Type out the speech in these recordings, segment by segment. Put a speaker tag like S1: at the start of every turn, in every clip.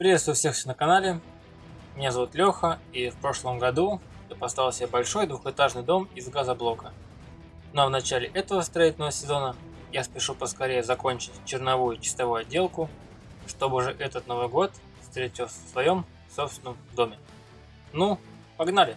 S1: Приветствую всех на канале. Меня зовут Леха, и в прошлом году я поставил себе большой двухэтажный дом из газоблока. Но в начале этого строительного сезона я спешу поскорее закончить черновую чистовую отделку, чтобы уже этот Новый год встретил в своем собственном доме. Ну, погнали!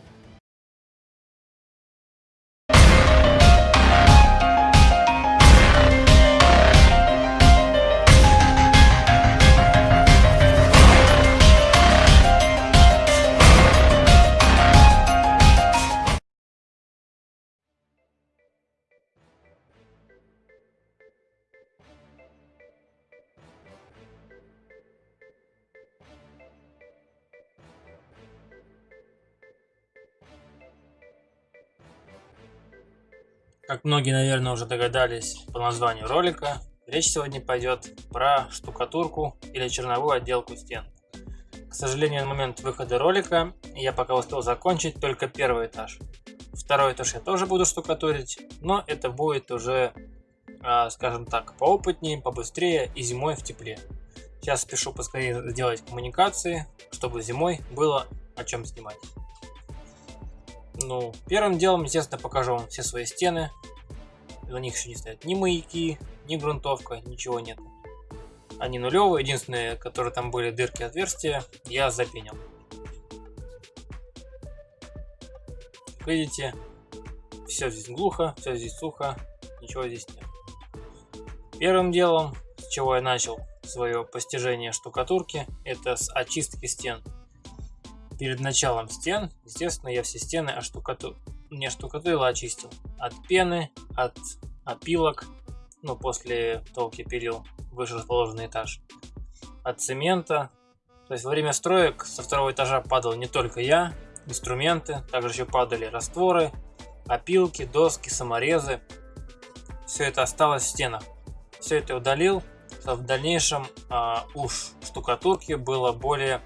S1: Как многие, наверное, уже догадались по названию ролика, речь сегодня пойдет про штукатурку или черновую отделку стен. К сожалению, на момент выхода ролика я пока успел закончить только первый этаж. Второй этаж я тоже буду штукатурить, но это будет уже, а, скажем так, поопытнее, побыстрее и зимой в тепле. Сейчас спешу поскорее сделать коммуникации, чтобы зимой было о чем снимать. Ну, первым делом, естественно, покажу вам все свои стены. На них еще не стоят ни маяки, ни грунтовка, ничего нет. Они нулевые, единственные, которые там были дырки отверстия, я запенил. Как видите, все здесь глухо, все здесь сухо, ничего здесь нет. Первым делом, с чего я начал свое постижение штукатурки, это с очистки стен перед началом стен, естественно, я все стены оштукату... не штукатурил, а очистил. От пены, от опилок, ну, после я пилил выше расположенный этаж. От цемента. То есть во время строек со второго этажа падал не только я, инструменты, также еще падали растворы, опилки, доски, саморезы. Все это осталось в стенах. Все это удалил, в дальнейшем а, уж штукатурки было более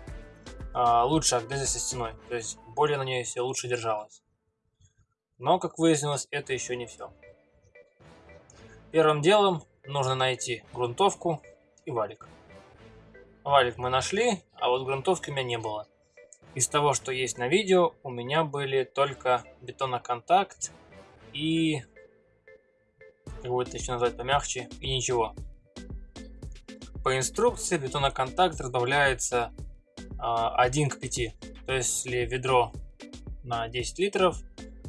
S1: лучше Агдеза со стеной, то есть более на ней все лучше держалось. Но, как выяснилось, это еще не все. Первым делом нужно найти грунтовку и валик. Валик мы нашли, а вот грунтовки у меня не было. Из того, что есть на видео, у меня были только бетоноконтакт и... Как бы это еще назвать помягче, и ничего. По инструкции бетоноконтакт разбавляется 1 а, к 5. То есть, если ведро на 10 литров,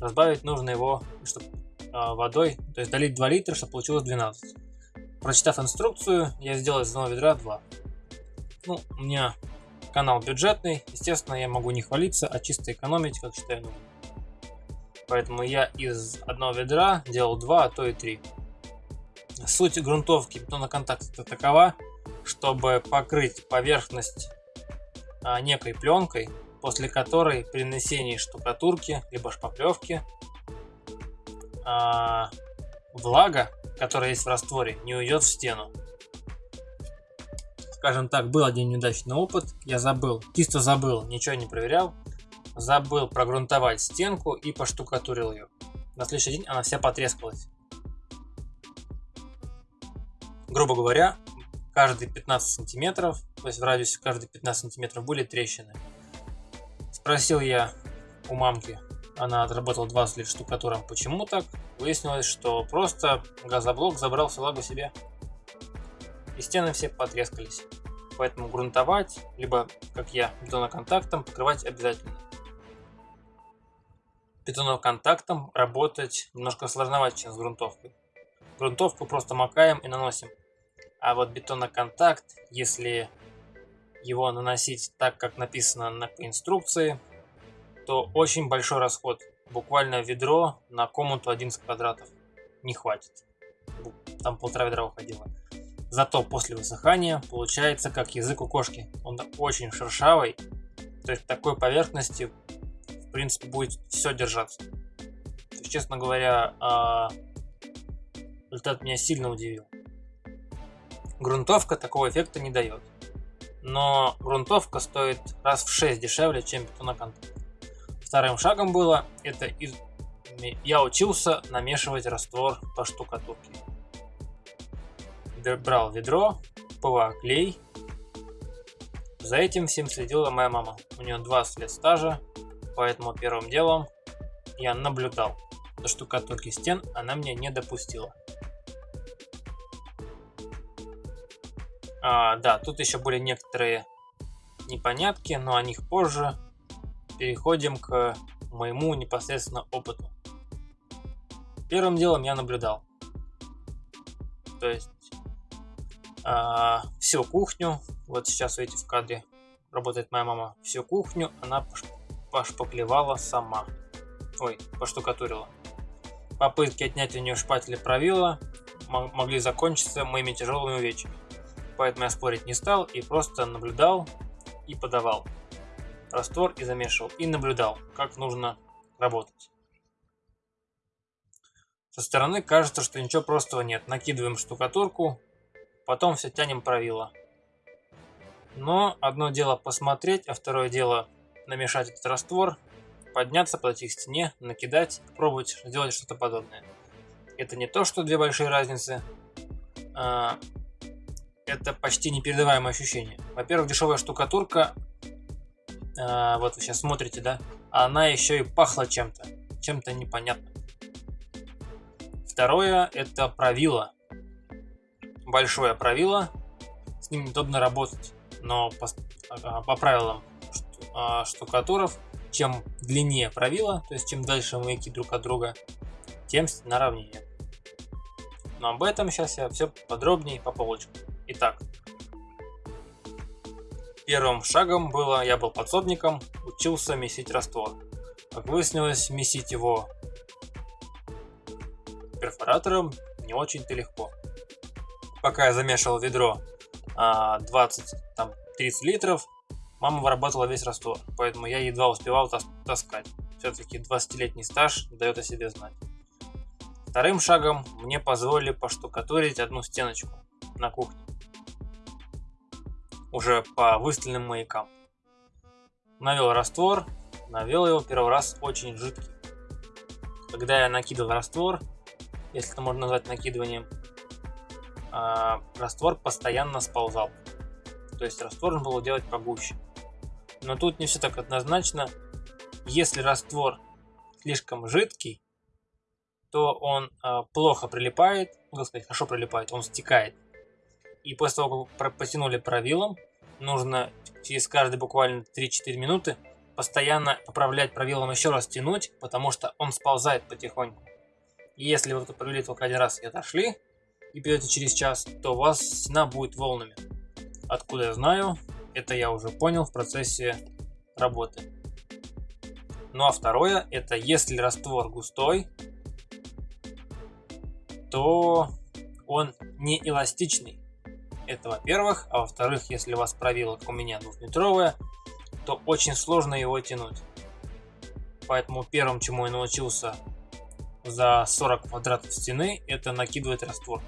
S1: разбавить нужно его чтобы, а, водой, то есть долить 2 литра, чтобы получилось 12. Прочитав инструкцию, я сделал из одного ведра 2. Ну, у меня канал бюджетный, естественно, я могу не хвалиться, а чисто экономить, как считаю нужным. Поэтому я из одного ведра делал 2, а то и 3. Суть грунтовки бетоноконтакта такова, чтобы покрыть поверхность некой пленкой, после которой при нанесении штукатурки либо шпаклевки а, влага, которая есть в растворе, не уйдет в стену. Скажем так, был один неудачный опыт, я забыл, чисто забыл, ничего не проверял, забыл прогрунтовать стенку и поштукатурил ее. На следующий день она вся потрескалась. Грубо говоря, каждые 15 сантиметров, то есть в радиусе каждые 15 сантиметров были трещины. Спросил я у мамки, она отработала 20 лет штукатуром, почему так? Выяснилось, что просто газоблок забрал всю себе. И стены все потрескались. Поэтому грунтовать, либо, как я, бетоноконтактом покрывать обязательно. Бетоноконтактом работать немножко сложновато, чем с грунтовкой. Грунтовку просто макаем и наносим. А вот бетоноконтакт, если его наносить так, как написано на инструкции, то очень большой расход. Буквально ведро на комнату 11 квадратов не хватит. Там полтора ведра уходило. Зато после высыхания получается как язык у кошки. Он очень шершавый. То есть такой поверхности в принципе будет все держаться. есть, честно говоря, а, результат меня сильно удивил. Грунтовка такого эффекта не дает. Но грунтовка стоит раз в 6 дешевле, чем бетоноконтакт. Вторым шагом было, это из... я учился намешивать раствор по штукатурке. Брал ведро, ПВА клей, За этим всем следила моя мама. У нее 20 лет стажа, поэтому первым делом я наблюдал. До штукатурки стен она меня не допустила. А, да, тут еще были некоторые непонятки, но о них позже. Переходим к моему непосредственно опыту. Первым делом я наблюдал. То есть а, всю кухню, вот сейчас видите в кадре работает моя мама, всю кухню она пошпаклевала сама. Ой, поштукатурила. Попытки отнять у нее шпатели правила могли закончиться моими тяжелыми увечьями. Поэтому я спорить не стал и просто наблюдал и подавал раствор и замешивал. И наблюдал, как нужно работать. Со стороны кажется, что ничего простого нет. Накидываем штукатурку, потом все тянем правило. Но одно дело посмотреть, а второе дело намешать этот раствор, подняться, подойти к стене, накидать, пробовать сделать что-то подобное. Это не то, что две большие разницы, а это почти непередаваемое ощущение. Во-первых, дешевая штукатурка, а, вот вы сейчас смотрите, да, она еще и пахла чем-то, чем-то непонятным. Второе – это правило. Большое правило, с ним удобно работать, но по, а, по правилам а, штукатуров, чем длиннее правило, то есть чем дальше маяки друг от друга, тем стена ровнее. Но об этом сейчас я все подробнее по полочкам. Итак, первым шагом было, я был подсобником, учился месить раствор. Как выяснилось, месить его перфоратором не очень-то легко. Пока я замешивал ведро 20-30 а, литров, мама вырабатывала весь раствор, поэтому я едва успевал тас таскать. Все-таки 20-летний стаж дает о себе знать. Вторым шагом мне позволили поштукатурить одну стеночку на кухне. Уже по выстеленным маякам. Навел раствор, навел его первый раз очень жидкий. Когда я накидывал раствор, если это можно назвать накидыванием, а, раствор постоянно сползал. То есть раствор нужно было делать погуще. Но тут не все так однозначно. Если раствор слишком жидкий, то он э, плохо прилипает, можно сказать, хорошо прилипает, он стекает. И после того, как потянули правилом, нужно через каждые буквально 3-4 минуты постоянно поправлять правилом еще раз тянуть, потому что он сползает потихоньку. И если вы провели только один раз и отошли, и придете через час, то у вас стена будет волнами. Откуда я знаю, это я уже понял в процессе работы. Ну а второе, это если раствор густой, то он не эластичный. Это во-первых. А во-вторых, если у вас правило, как у меня, двухметровое, то очень сложно его тянуть. Поэтому первым, чему я научился за 40 квадратов стены, это накидывать раствор.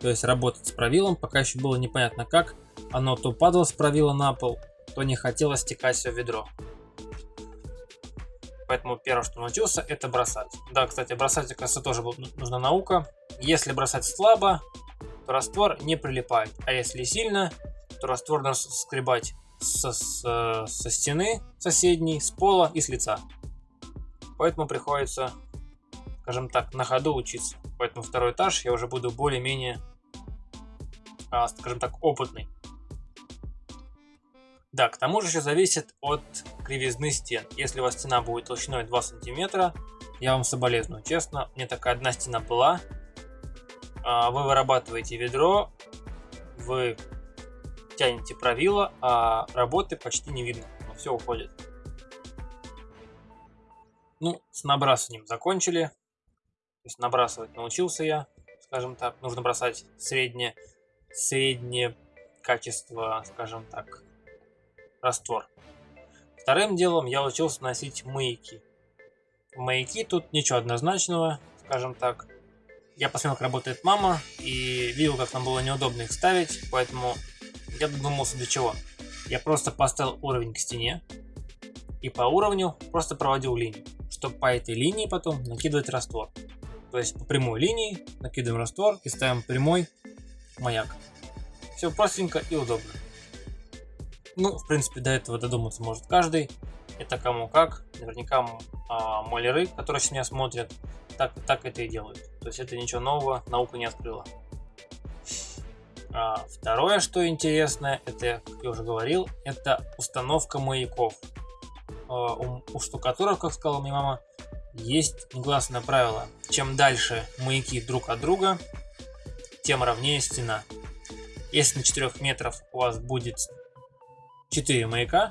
S1: То есть работать с правилом, пока еще было непонятно как. Оно то падало с правила на пол, то не хотело стекать все в ведро. Поэтому первое, что научился, это бросать. Да, кстати, бросать, кажется, тоже нужна наука. Если бросать слабо, то раствор не прилипает. А если сильно, то раствор нужно скребать со, со, со стены соседней, с пола и с лица. Поэтому приходится, скажем так, на ходу учиться. Поэтому второй этаж я уже буду более-менее, а, скажем так, опытный. Да, к тому же еще зависит от кривизны стен. Если у вас стена будет толщиной 2 сантиметра, я вам соболезную. Честно, мне такая одна стена была. А, вы вырабатываете ведро, вы тянете правило, а работы почти не видно. Все уходит. Ну, с набрасыванием закончили. То есть набрасывать научился я, скажем так. Нужно бросать среднее, среднее качество, скажем так, раствор. Вторым делом я учился носить маяки. Маяки тут ничего однозначного, скажем так. Я посмотрел, как работает мама, и видел, как нам было неудобно их ставить, поэтому я додумался до чего. Я просто поставил уровень к стене, и по уровню просто проводил линию чтобы по этой линии потом накидывать раствор. То есть по прямой линии накидываем раствор и ставим прямой маяк. Все простенько и удобно. Ну, в принципе, до этого додуматься может каждый. Это кому как. Наверняка а, молеры, которые сейчас меня смотрят, так, так это и делают. То есть это ничего нового, наука не открыла. А, второе, что интересно, это, как я уже говорил, это установка маяков. А, у, у штукатуров, как сказала моя мама, есть негласное правило. Чем дальше маяки друг от друга, тем ровнее стена. Если на 4 метров у вас будет 4 маяка,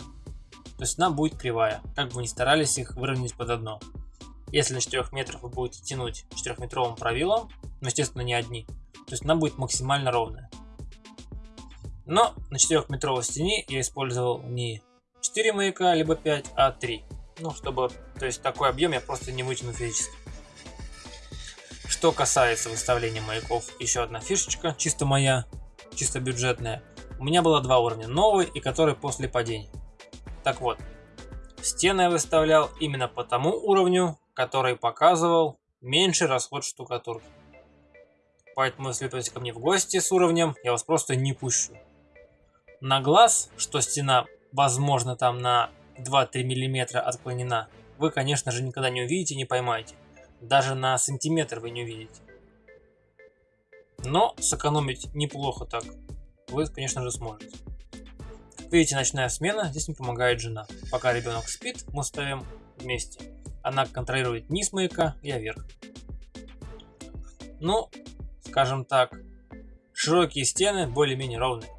S1: то стена будет кривая, как бы вы ни старались их выровнять под одно. Если на 4 метров вы будете тянуть 4-метровым правилом, но естественно не одни, то стена будет максимально ровная. Но на 4-метровой стене я использовал не 4 маяка, либо 5, а 3. Ну, чтобы, то есть такой объем я просто не вытяну физически. Что касается выставления маяков, еще одна фишечка, чисто моя, чисто бюджетная. У меня было два уровня, новый и который после падения. Так вот, стены я выставлял именно по тому уровню, который показывал меньший расход штукатурки. Поэтому, если вы придете ко мне в гости с уровнем, я вас просто не пущу. На глаз, что стена, возможно, там на 2-3 мм отклонена, вы, конечно же, никогда не увидите, не поймаете. Даже на сантиметр вы не увидите. Но сэкономить неплохо так вы, конечно же, сможете. Видите, ночная смена, здесь мне помогает жена. Пока ребенок спит, мы ставим вместе. Она контролирует низ маяка, я вверх. Ну, скажем так, широкие стены более-менее ровные.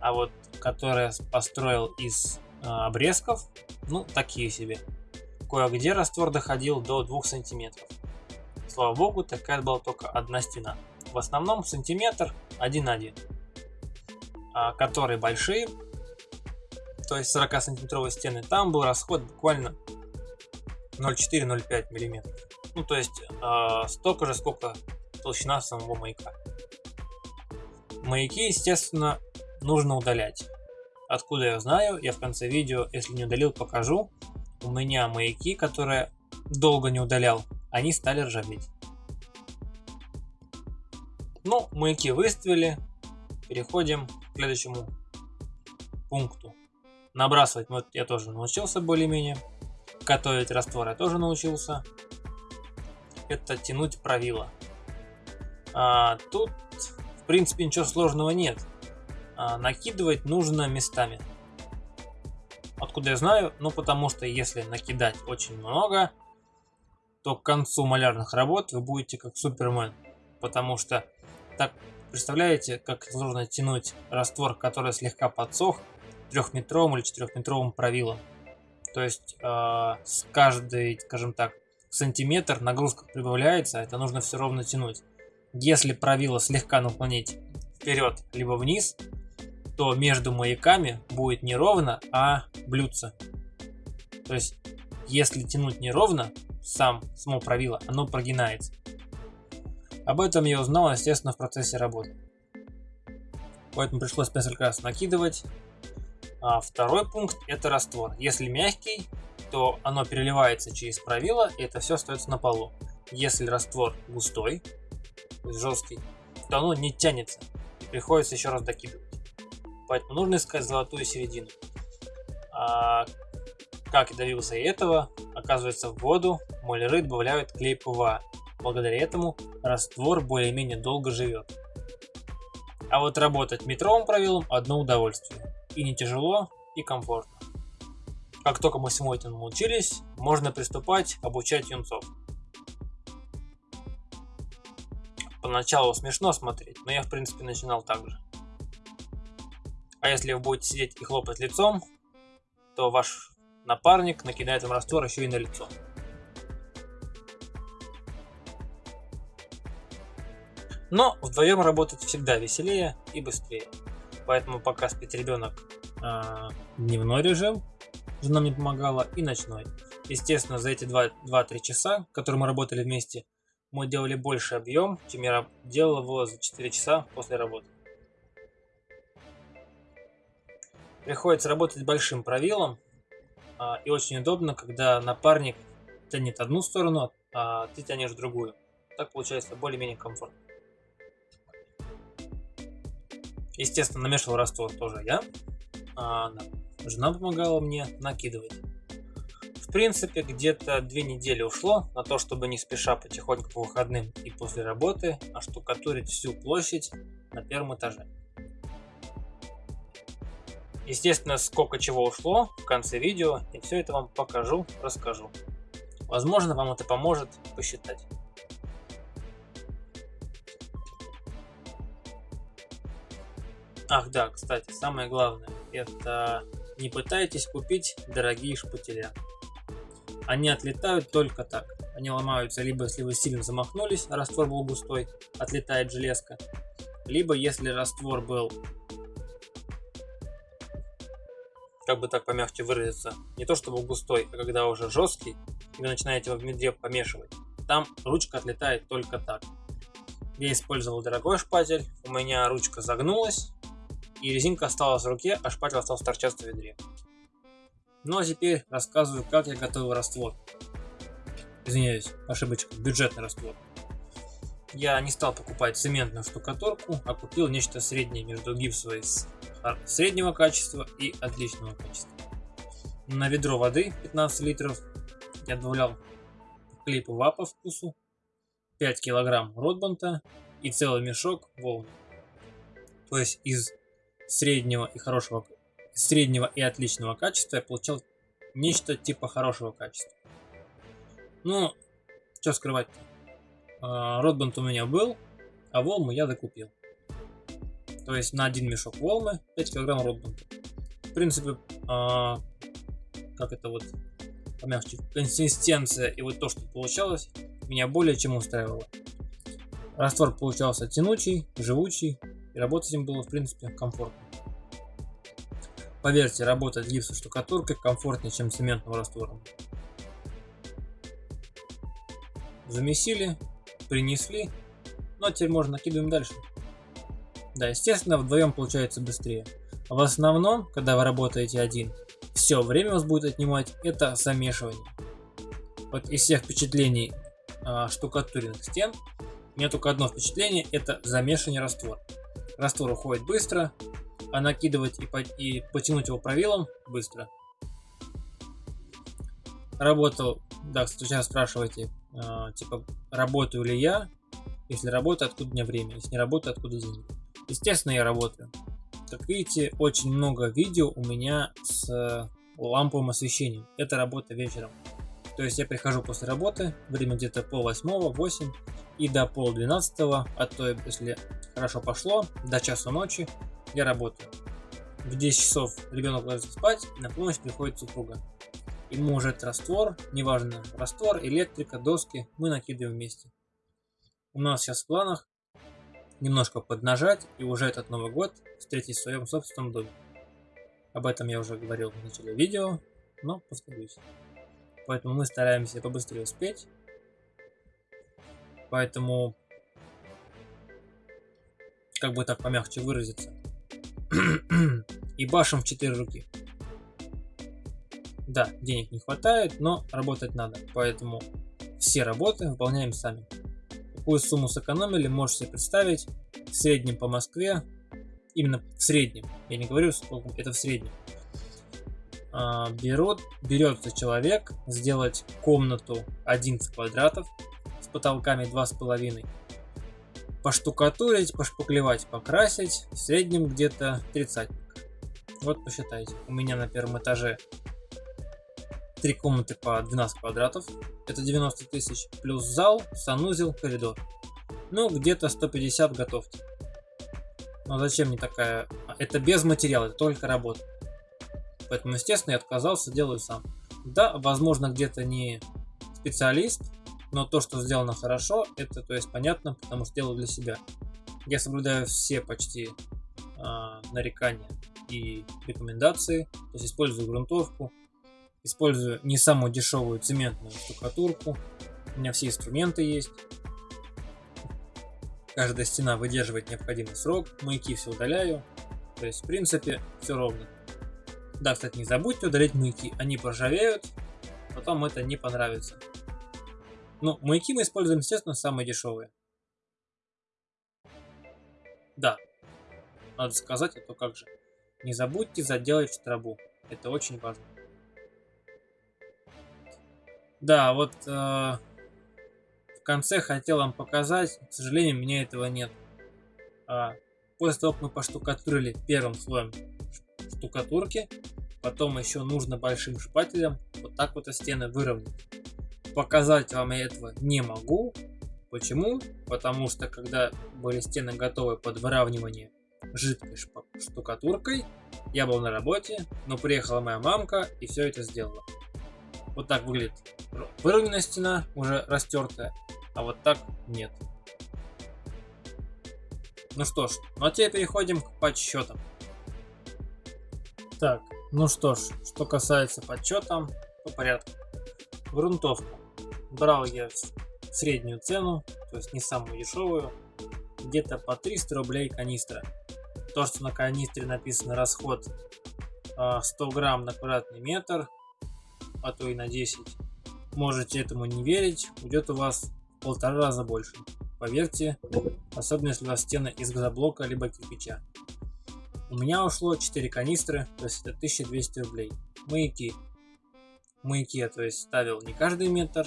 S1: А вот, которые построил из э, обрезков, ну, такие себе. Кое-где раствор доходил до 2 сантиметров. Слава богу, такая была только одна стена. В основном сантиметр 1-1. А, которые большие, то есть 40 сантиметровые стены, там был расход буквально 0,4-0,5 миллиметров. Ну, то есть э, столько же, сколько толщина самого маяка. Маяки, естественно, нужно удалять. Откуда я знаю, я в конце видео, если не удалил, покажу. У меня маяки, которые долго не удалял, они стали ржаветь. Ну, маяки выставили, переходим к следующему пункту. Набрасывать вот я тоже научился более-менее. Готовить раствор я тоже научился. Это тянуть правило. А, тут, в принципе, ничего сложного нет. А, накидывать нужно местами. Откуда я знаю? Ну, потому что если накидать очень много, то к концу малярных работ вы будете как Супермен. Потому что так Представляете, как сложно тянуть раствор, который слегка подсох, трехметровым или четырехметровым правилом. То есть э, с каждый, скажем так, сантиметр нагрузка прибавляется, это нужно все ровно тянуть. Если правило слегка наклонить вперед либо вниз, то между маяками будет не ровно, а блюдце. То есть, если тянуть неровно, сам, само правило, оно прогинается. Об этом я узнал, естественно, в процессе работы. Поэтому пришлось несколько раз накидывать. А второй пункт это раствор. Если мягкий, то оно переливается через правило, и это все остается на полу. Если раствор густой, жесткий, то оно не тянется. И приходится еще раз докидывать. Поэтому нужно искать золотую середину. А как я добился этого, оказывается в воду маляры добавляют клей ПВА. Благодаря этому раствор более-менее долго живет. А вот работать метровым правилом одно удовольствие. И не тяжело, и комфортно. Как только мы всему этому научились, можно приступать обучать юнцов. Поначалу смешно смотреть, но я в принципе начинал так же. А если вы будете сидеть и хлопать лицом, то ваш напарник накидает вам раствор еще и на лицо. Но вдвоем работать всегда веселее и быстрее. Поэтому пока спит ребенок, э, дневной режим, жена мне помогала, и ночной. Естественно, за эти 2-3 часа, которые мы работали вместе, мы делали больше объем, чем я делал его за 4 часа после работы. Приходится работать большим правилом, э, и очень удобно, когда напарник тянет одну сторону, а ты тянешь другую. Так получается более-менее комфортно. Естественно, намешивал раствор тоже я. а жена помогала мне накидывать. В принципе, где-то две недели ушло на то, чтобы не спеша потихоньку по выходным и после работы оштукатурить всю площадь на первом этаже. Естественно, сколько чего ушло в конце видео, и все это вам покажу, расскажу. Возможно, вам это поможет посчитать. Ах да, кстати, самое главное, это не пытайтесь купить дорогие шпателя. Они отлетают только так. Они ломаются либо если вы сильно замахнулись, а раствор был густой, отлетает железка, либо если раствор был как бы так помягче выразиться, не то чтобы густой, а когда уже жесткий, и вы начинаете в медре помешивать, там ручка отлетает только так. Я использовал дорогой шпатель, у меня ручка загнулась, и резинка осталась в руке, а шпатель остался торчать в ведре. Ну а теперь рассказываю, как я готовил раствор. Извиняюсь, ошибочка, бюджетный раствор. Я не стал покупать цементную штукатурку, а купил нечто среднее между гипсовой среднего качества и отличного качества. На ведро воды 15 литров я добавлял клей ПВА по вкусу, 5 килограмм Ротбанда и целый мешок Волмы. То есть из среднего и хорошего, среднего и отличного качества я получал нечто типа хорошего качества. Ну, что скрывать? А, Ротбанд у меня был, а волму я докупил. То есть на один мешок волмы 5 килограмм ротбанда. В принципе, а, как это вот помягче, консистенция и вот то, что получалось, меня более чем устраивало. Раствор получался тянучий, живучий, и работать им было в принципе комфортно. Поверьте, работать гипсом штукатуркой комфортнее, чем цементным раствором. Замесили, принесли, ну а теперь можно накидываем дальше. Да, естественно, вдвоем получается быстрее. В основном, когда вы работаете один, все время вас будет отнимать это замешивание. Вот из всех впечатлений а, штукатуренных стен, у меня только одно впечатление, это замешивание раствора. Раствор уходит быстро, а накидывать и, по и потянуть его правилом быстро. Работал, да, сейчас спрашиваете, э, типа, работаю ли я? Если работаю, откуда у меня время? Если не работаю, откуда деньги? Естественно, я работаю. Как видите, очень много видео у меня с ламповым освещением. Это работа вечером. То есть я прихожу после работы, время где-то пол восьмого, восемь, и до пол двенадцатого, а то если хорошо пошло, до часу ночи я работаю. В 10 часов ребенок ложится спать, и на помощь приходит супруга. Уже этот раствор, неважно, раствор, электрика, доски, мы накидываем вместе. У нас сейчас в планах немножко поднажать и уже этот Новый год встретить в своем собственном доме. Об этом я уже говорил в начале видео, но повторюсь. Поэтому мы стараемся побыстрее успеть. Поэтому, как бы так помягче выразиться, и башим в 4 руки. Да, денег не хватает, но работать надо, поэтому все работы выполняем сами. Какую сумму сэкономили, можете представить. В среднем по Москве, именно в среднем, я не говорю сколько, это в среднем. А, берет, берется человек сделать комнату 11 квадратов с потолками 2,5 поштукатурить, пошпаклевать, покрасить, в среднем где-то 30. Вот посчитайте. У меня на первом этаже три комнаты по 12 квадратов, это 90 тысяч, плюс зал, санузел, коридор. Ну, где-то 150 готовьте. Но зачем мне такая... Это без материала, это только работа. Поэтому, естественно, я отказался, делаю сам. Да, возможно, где-то не специалист, но то, что сделано хорошо, это то есть понятно, потому что делаю для себя. Я соблюдаю все почти э, нарекания и рекомендации, то есть использую грунтовку, использую не самую дешевую цементную штукатурку, у меня все инструменты есть. Каждая стена выдерживает необходимый срок, маяки все удаляю, то есть в принципе все ровно. Да, кстати, не забудьте удалить маяки, они поржавеют, потом это не понравится. Ну, маяки мы используем, естественно, самые дешевые. Да, надо сказать, а то как же. не забудьте заделать штробу. Это очень важно. Да, вот э, в конце хотел вам показать, к сожалению, у меня этого нет. А, после того, как мы поштукатурили первым слоем штукатурки, потом еще нужно большим шпателем вот так вот стены выровнять. Показать вам я этого не могу. Почему? Потому что когда были стены готовы под выравнивание жидкой штукатуркой, я был на работе, но приехала моя мамка и все это сделала. Вот так выглядит выровненная стена, уже растертая, а вот так нет. Ну что ж, ну а теперь переходим к подсчетам. Так, ну что ж, что касается подсчета, по порядку. Грунтовка. Брал я среднюю цену, то есть не самую дешевую, где-то по 300 рублей канистра. То, что на канистре написано расход 100 а, грамм на квадратный метр, а то и на 10, можете этому не верить, уйдет у вас в полтора раза больше. Поверьте, особенно если у вас стены из газоблока либо кирпича. У меня ушло 4 канистры, то есть это 1200 рублей. Маяки. Маяки я то есть ставил не каждый метр,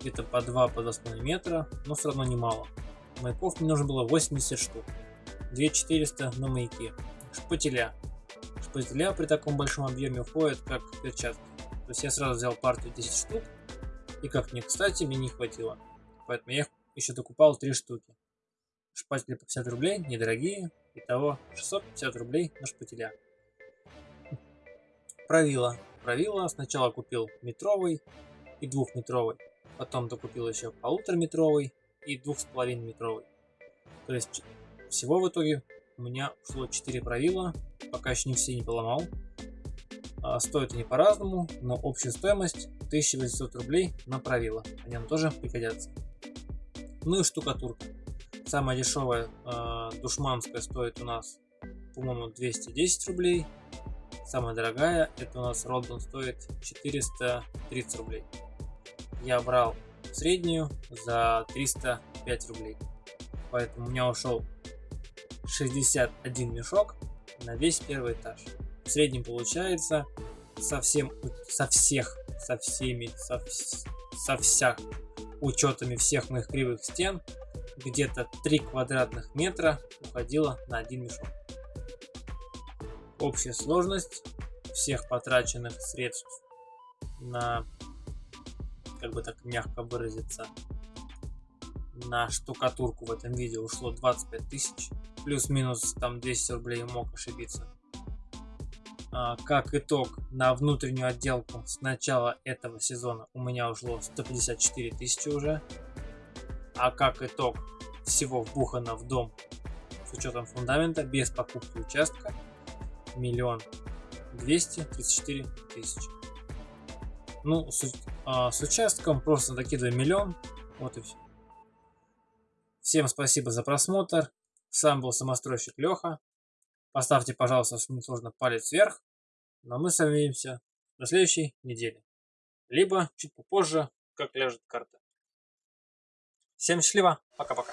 S1: где-то по 2 по 2,5 метра, но все равно немало. Маяков мне нужно было 80 штук. 2400 на маяки. Шпателя. Шпателя при таком большом объеме уходят как перчатки. То есть я сразу взял партию 10 штук, и как мне кстати, мне не хватило. Поэтому я их еще докупал 3 штуки. Шпатели по 50 рублей, недорогие. Итого 650 рублей на шпателя. Правило. Правило сначала купил метровый и двухметровый. Потом докупил еще полутораметровый и двух с половиной метровый. То есть всего в итоге у меня ушло 4 правила, пока еще не все не поломал. А, стоят они по-разному, но общая стоимость 1800 рублей на правила. Они нам тоже пригодятся. Ну и штукатурка. Самая дешевая э, душманская стоит у нас, по-моему, 210 рублей. Самая дорогая, это у нас Роддон стоит 430 рублей. Я брал среднюю за 305 рублей. Поэтому у меня ушел 61 мешок на весь первый этаж. В среднем получается со всем, со всех, со всеми, со, со всех учетами всех моих кривых стен где-то 3 квадратных метра уходило на один мешок. Общая сложность всех потраченных средств на, как бы так мягко выразиться, на штукатурку в этом видео ушло 25 тысяч. Плюс-минус там 200 рублей мог ошибиться. А, как итог, на внутреннюю отделку с начала этого сезона у меня ушло 154 тысячи уже. А как итог всего вбухано в дом с учетом фундамента без покупки участка миллион двести тридцать четыре тысячи. Ну, с, а, с участком просто докидываем миллион. Вот и все. Всем спасибо за просмотр. Сам был самостройщик Леха. Поставьте, пожалуйста, если не сложно, палец вверх. Но мы с вами увидимся на следующей неделе. Либо чуть попозже, как ляжет карта. Всем счастливо. Пока-пока.